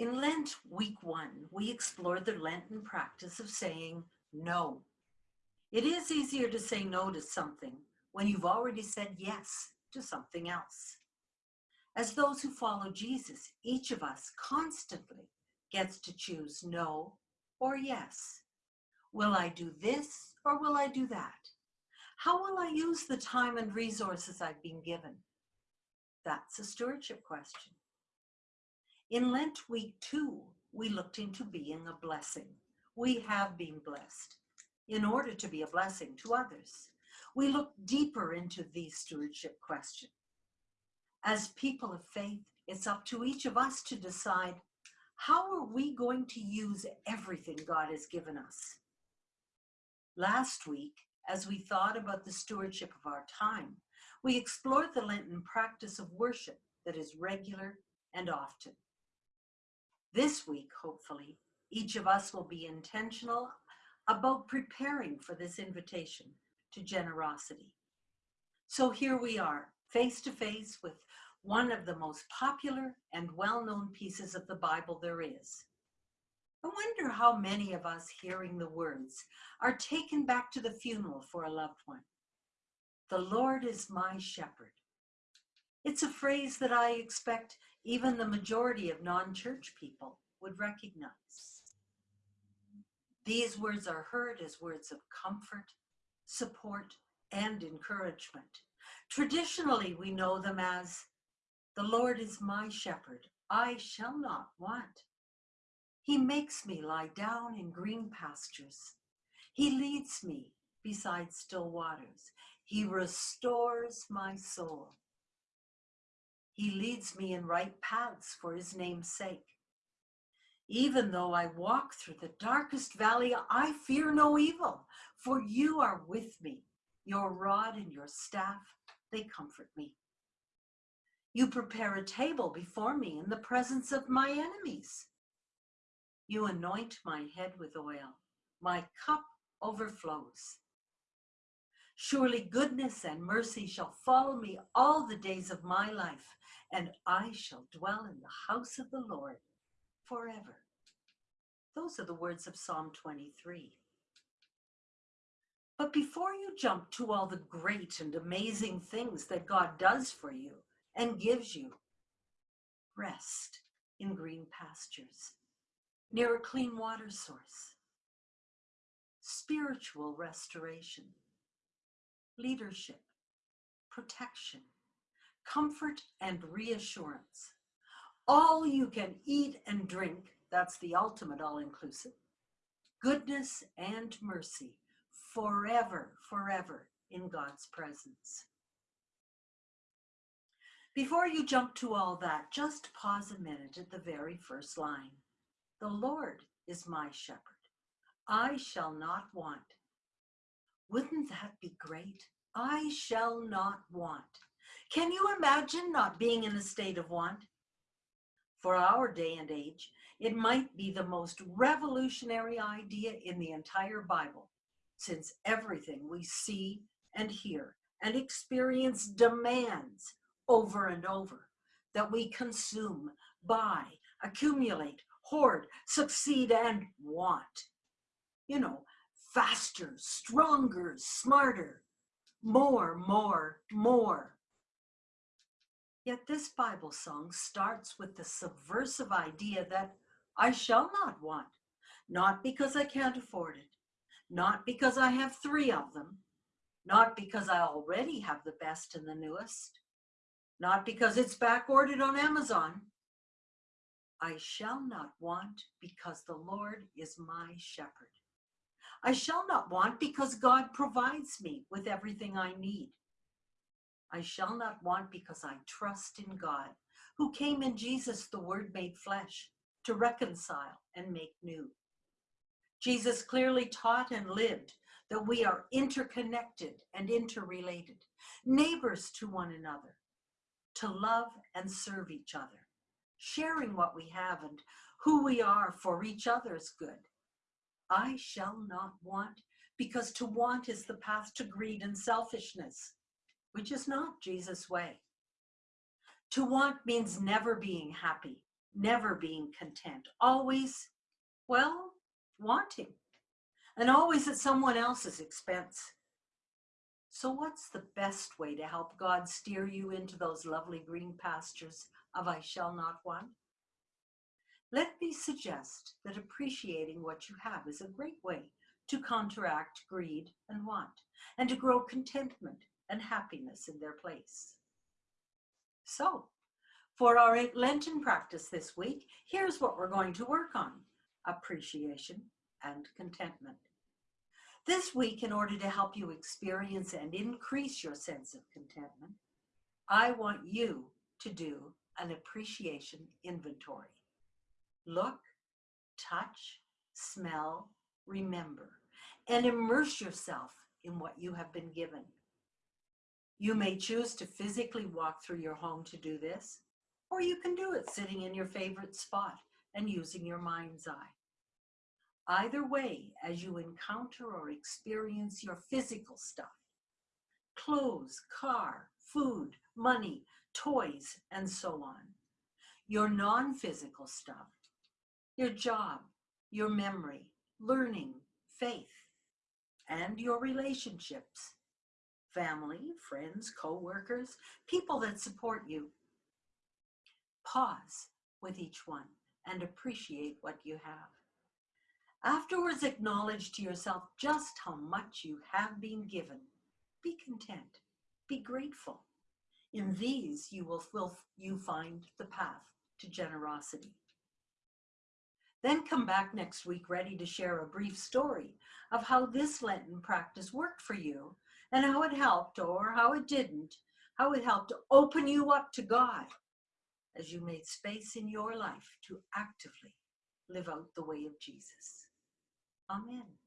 In Lent week one, we explored the Lenten practice of saying no. It is easier to say no to something when you've already said yes to something else. As those who follow Jesus, each of us constantly gets to choose no or yes. Will I do this or will I do that? How will I use the time and resources I've been given? That's a stewardship question. In Lent week two, we looked into being a blessing. We have been blessed in order to be a blessing to others. We looked deeper into the stewardship question. As people of faith, it's up to each of us to decide how are we going to use everything God has given us? Last week, as we thought about the stewardship of our time, we explored the Lenten practice of worship that is regular and often. This week, hopefully, each of us will be intentional about preparing for this invitation to generosity. So here we are, face to face with one of the most popular and well-known pieces of the Bible there is. I wonder how many of us hearing the words are taken back to the funeral for a loved one. The Lord is my shepherd. It's a phrase that I expect even the majority of non-church people would recognize. These words are heard as words of comfort, support, and encouragement. Traditionally, we know them as, the Lord is my shepherd, I shall not want. He makes me lie down in green pastures. He leads me beside still waters. He restores my soul. He leads me in right paths for his name's sake. Even though I walk through the darkest valley, I fear no evil, for you are with me. Your rod and your staff, they comfort me. You prepare a table before me in the presence of my enemies. You anoint my head with oil. My cup overflows. Surely goodness and mercy shall follow me all the days of my life, and I shall dwell in the house of the Lord forever. Those are the words of Psalm 23. But before you jump to all the great and amazing things that God does for you and gives you, rest in green pastures, near a clean water source, spiritual restoration, leadership, protection, comfort and reassurance. All you can eat and drink, that's the ultimate all-inclusive, goodness and mercy forever, forever in God's presence. Before you jump to all that, just pause a minute at the very first line. The Lord is my shepherd. I shall not want. Wouldn't that be great? I shall not want. Can you imagine not being in a state of want? For our day and age, it might be the most revolutionary idea in the entire Bible, since everything we see and hear and experience demands over and over that we consume, buy, accumulate, hoard, succeed, and want. You know, faster, stronger, smarter, more, more, more. Yet this Bible song starts with the subversive idea that I shall not want, not because I can't afford it, not because I have three of them, not because I already have the best and the newest, not because it's back ordered on Amazon. I shall not want because the Lord is my shepherd. I shall not want because God provides me with everything I need. I shall not want because I trust in God, who came in Jesus, the Word made flesh, to reconcile and make new. Jesus clearly taught and lived that we are interconnected and interrelated, neighbors to one another, to love and serve each other, sharing what we have and who we are for each other's good. I shall not want because to want is the path to greed and selfishness, which is not Jesus' way. To want means never being happy never being content, always, well, wanting, and always at someone else's expense. So, what's the best way to help God steer you into those lovely green pastures of I shall not want? Let me suggest that appreciating what you have is a great way to counteract greed and want, and to grow contentment and happiness in their place. So, for our Lenten practice this week, here's what we're going to work on appreciation and contentment. This week, in order to help you experience and increase your sense of contentment, I want you to do an appreciation inventory. Look, touch, smell, remember, and immerse yourself in what you have been given. You may choose to physically walk through your home to do this, or you can do it sitting in your favorite spot and using your mind's eye. Either way, as you encounter or experience your physical stuff, clothes, car, food, money, toys, and so on, your non physical stuff, your job, your memory, learning, faith, and your relationships family, friends, co workers, people that support you. Pause with each one and appreciate what you have. Afterwards, acknowledge to yourself just how much you have been given. Be content, be grateful. In these, you will, will you find the path to generosity. Then come back next week ready to share a brief story of how this Lenten practice worked for you and how it helped or how it didn't, how it helped open you up to God as you made space in your life to actively live out the way of Jesus. Amen.